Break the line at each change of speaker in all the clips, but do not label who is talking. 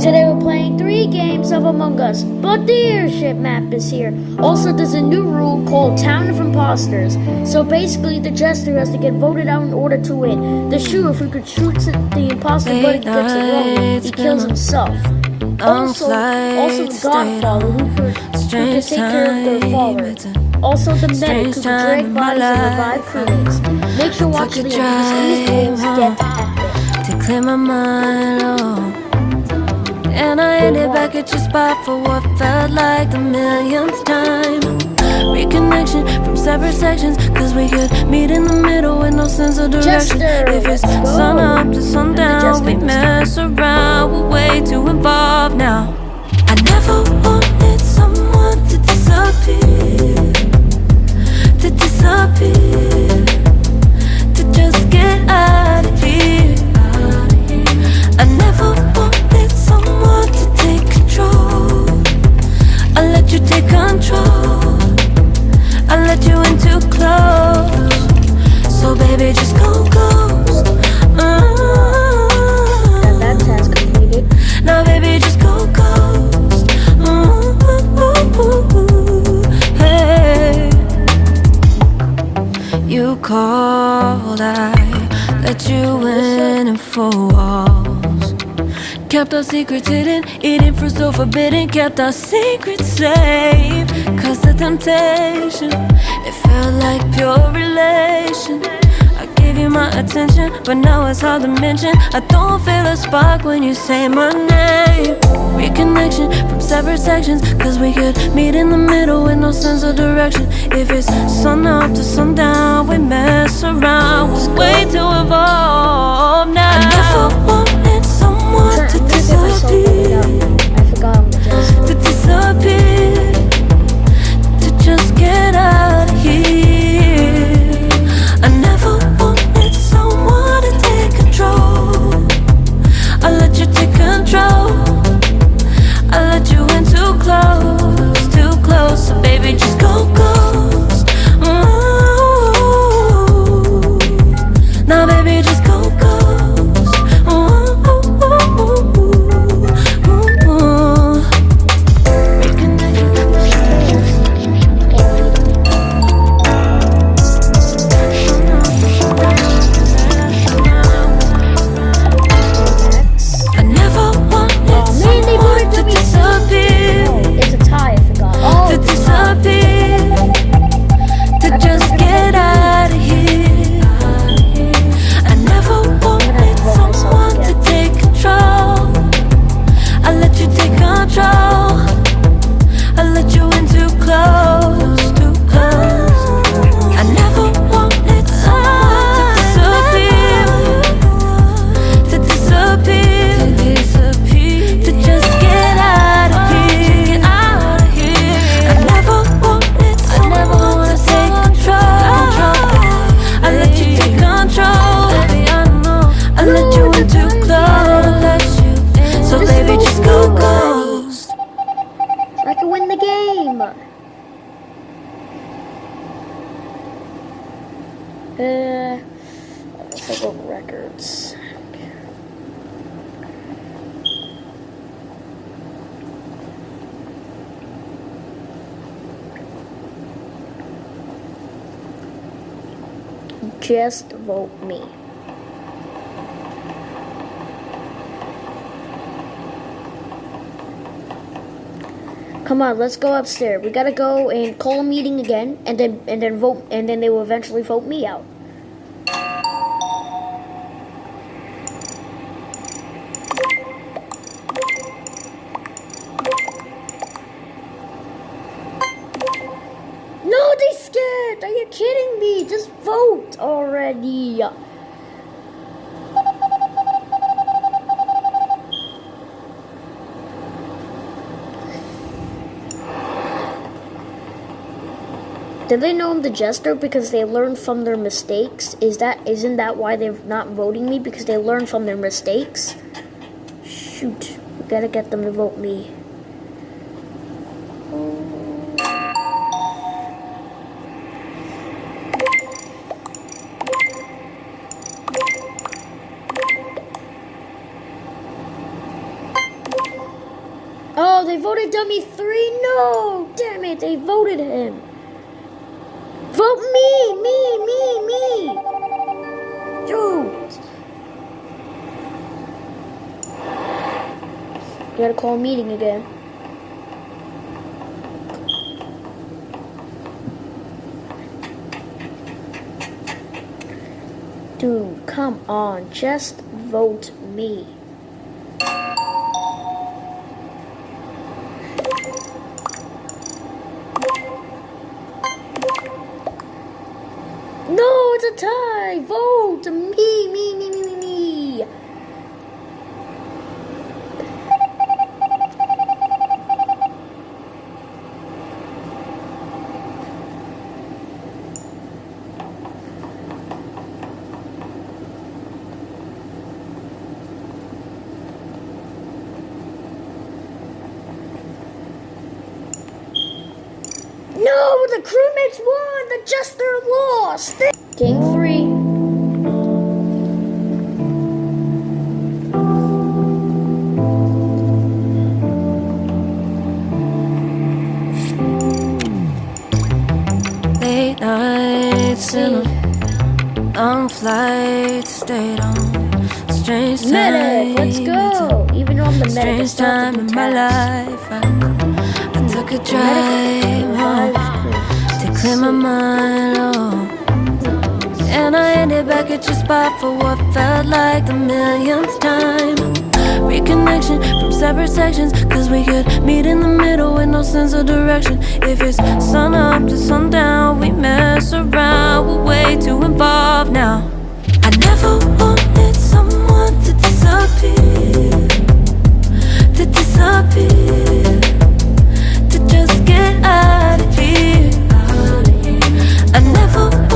Today we're playing three games of Among Us, but the airship map is here. Also, there's a new rule called Town of Imposters. So basically, the jester has to get voted out in order to win. The shooter, if he could shoot the imposter but he gets it wrong, he kills himself. Also, also the Godfather, who could, who could take care of their father. Also, the medic, who could drag bodies and revive crewmates. Make sure to watch the end, because these games get epic.
to clear my mind. Oh. And I ended back at your spot for what felt like the millionth time. Reconnection from separate sections, cause we could meet in the middle with no sense of direction.
Jester,
if it's sun up to sundown, we mess around, we're way too involved now. I never wanted someone to disappear, to disappear, You called, I let you in and four walls. Kept our secrets hidden, eating fruit so forbidden. Kept our secrets safe. Cause the temptation, it felt like pure relation. You my attention, but now it's hard to mention. I don't feel a spark when you say my name. Reconnection from separate sections, cause we could meet in the middle with no sense of direction. If it's sun up to sundown, we mess around. We're way too evolved now. I never wanted someone to
to get myself voted
disappear Just
vote me. Come on, let's go upstairs. We gotta go and call a meeting again, and then and then vote, and then they will eventually vote me out. No, they scared. Are you kidding me? Just vote already. Did they know I'm the jester because they learned from their mistakes? Is that isn't that why they're not voting me because they learned from their mistakes? Shoot, we gotta get them to vote me. they voted dummy three. No, damn it, they voted him. Vote me, me, me, me. Dude. You gotta call a meeting again. Dude, come on, just vote me.
Flight, stayed on strange
Medic, let's
time.
go. Even I'm the
Strange time in my life. I, I took a drive home to clear my mind. Oh. And I ended back at your spot for what felt like the millionth time. Reconnection from separate sections, cause we could meet in the middle with no sense of direction. If it's sun up to sundown, we mess around, we're way too involved now. I never wanted someone to disappear, to disappear, to just get out of here. I never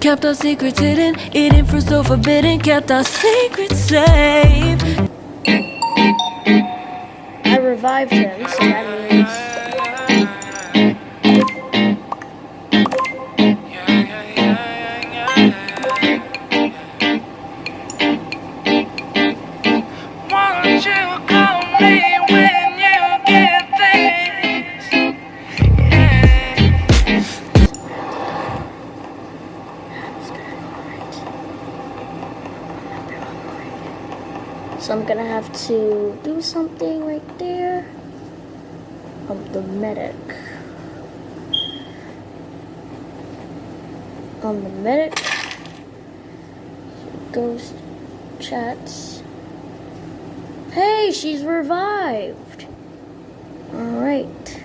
Kept our secrets hidden, eating fruit so forbidden. Kept our secrets safe.
I revived him, so that means so I'm gonna have to do something right there. I'm the medic. I'm the medic. Ghost chats. Hey, she's revived. All right.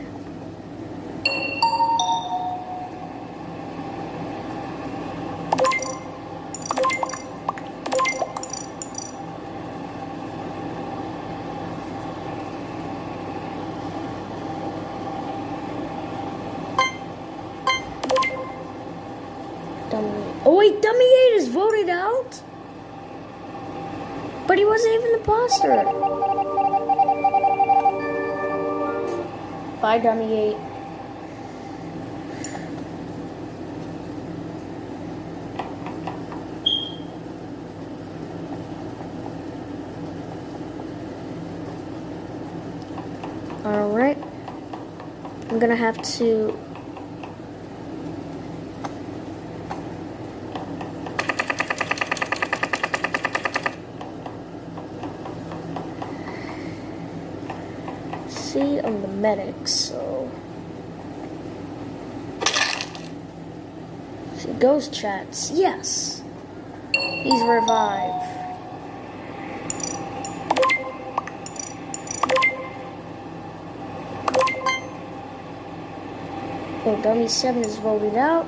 Dummy. Oh wait, Dummy 8 is voted out? But he wasn't even the imposter. Bye, Dummy 8. Alright. I'm gonna have to see on the medic, so ghost chats. Yes, he's revived. Oh, dummy seven is voted out.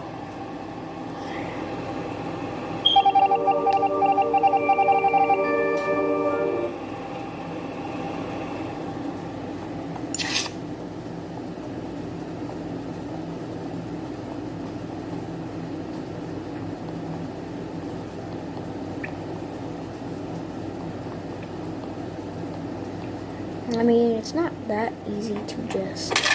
It's not that easy to just.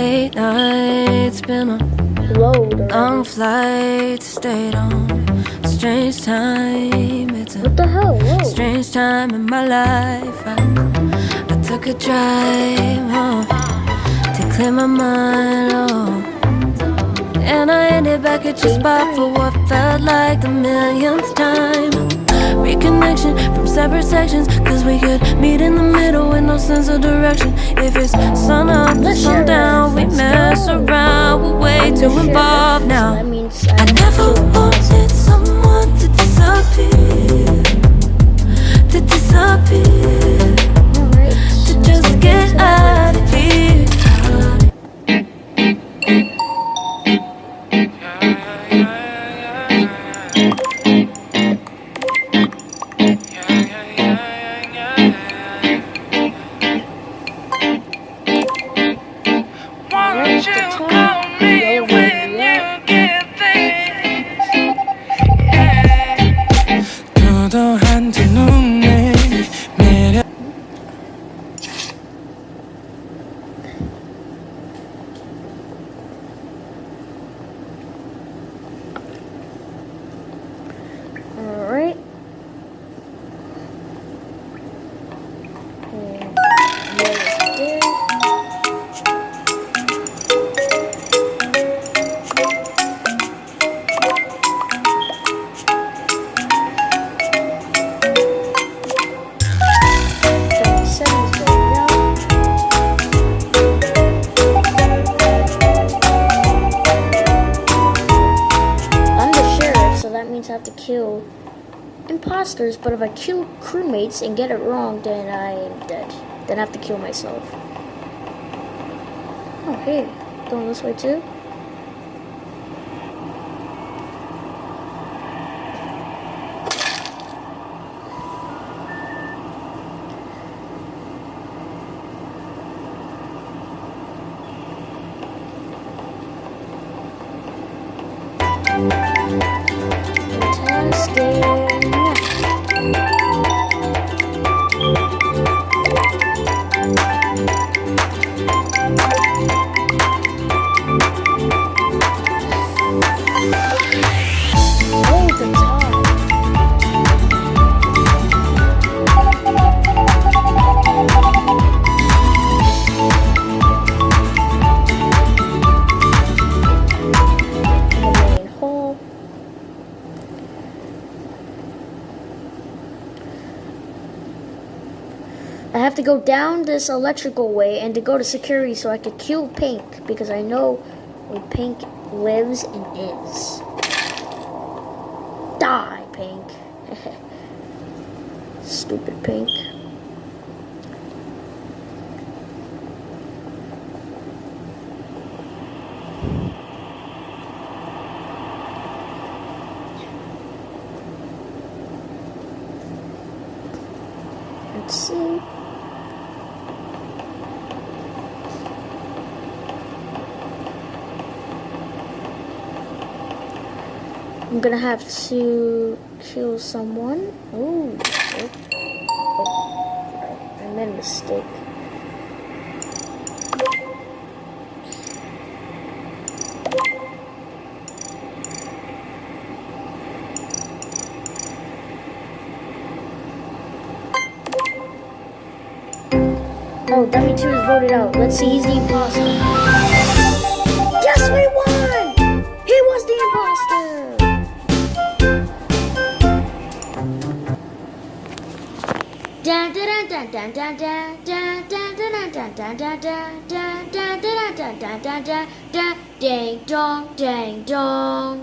Late nights, been on long flights, stayed on. Strange time, it's a
What the hell? Whoa.
strange time in my life. I, I took a drive home to clear my mind. Oh. And I ended back at your spot for what felt like the millionth time. Reconnection from separate sections, cause we could meet in the middle with no sense of direction. If it's sun up
share
sundown, we mess around, we're way too involved now.
I
never wanted someone to disappear, to disappear.
Kill imposters, but if I kill crewmates and get it wrong, then I am dead. Then I have to kill myself. Oh, hey, going this way too? I have to go down this electrical way and to go to security so I could kill Pink because I know where Pink lives and is. Die, Pink. Stupid Pink. Let's see. I'm gonna have to kill someone. Ooh. Oh. Oh. I made a mistake. Oh, Dummy 2 is voted out. Let's see, he's the ding dong ding dong.